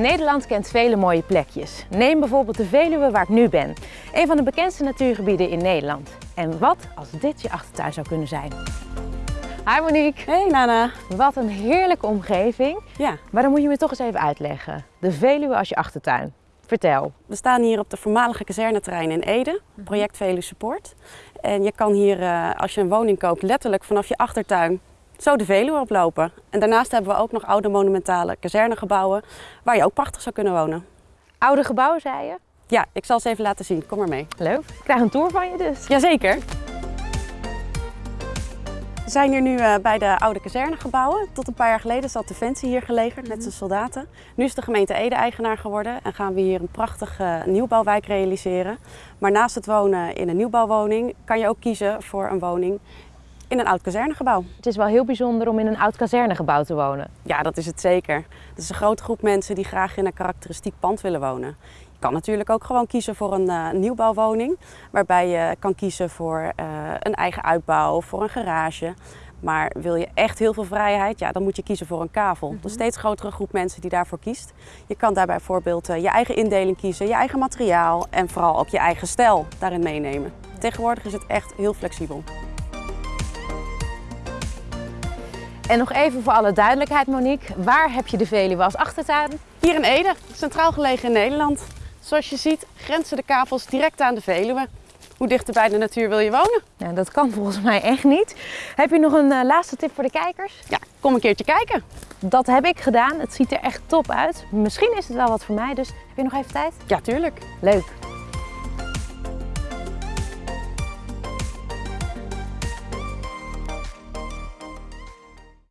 Nederland kent vele mooie plekjes. Neem bijvoorbeeld de Veluwe waar ik nu ben. Een van de bekendste natuurgebieden in Nederland. En wat als dit je achtertuin zou kunnen zijn? Hi Monique. Hey Nana. Wat een heerlijke omgeving. Ja, Maar dan moet je me toch eens even uitleggen. De Veluwe als je achtertuin. Vertel. we staan hier op de voormalige kazerneterrein in Ede, project Veluwe Support. En je kan hier, eh, als je een woning koopt, letterlijk vanaf je achtertuin zo de Veluwe oplopen. En daarnaast hebben we ook nog oude monumentale kazernegebouwen waar je ook prachtig zou kunnen wonen. Oude gebouwen, zei je? Ja, ik zal ze even laten zien. Kom maar mee. Leuk. Ik krijg een tour van je dus. Jazeker. We zijn hier nu eh, bij de oude kazernegebouwen. Tot een paar jaar geleden zat Defensie hier gelegerd met zijn soldaten. Nu is de gemeente Ede eigenaar geworden en gaan we hier een prachtige nieuwbouwwijk realiseren. Maar naast het wonen in een nieuwbouwwoning kan je ook kiezen voor een woning in een oud kazernegebouw. Het is wel heel bijzonder om in een oud kazernegebouw te wonen. Ja, dat is het zeker. Het is een grote groep mensen die graag in een karakteristiek pand willen wonen. Je kan natuurlijk ook gewoon kiezen voor een eh, nieuwbouwwoning, waarbij je kan kiezen voor eh, een eigen uitbouw, voor een garage. Maar wil je echt heel veel vrijheid, ja, dan moet je kiezen voor een kavel. Er is een steeds grotere groep mensen die daarvoor kiest. Je kan daarbij bijvoorbeeld eh, je eigen indeling kiezen, je eigen materiaal en vooral ook je eigen stijl daarin meenemen. Tegenwoordig is het echt heel flexibel. En nog even voor alle duidelijkheid Monique. Waar heb je de Veluwe als achtertuin? Hier in Ede, centraal gelegen in Nederland. Zoals je ziet grenzen de kavels direct aan de Veluwe. Hoe dichter bij de natuur wil je wonen? Nou, dat kan volgens mij echt niet. Heb je nog een eh, laatste tip voor de kijkers? Ja, kom een keertje kijken. Dat heb ik gedaan. Het ziet er echt top uit. Misschien is het wel wat voor mij, dus heb je nog even tijd? Ja, tuurlijk. Leuk.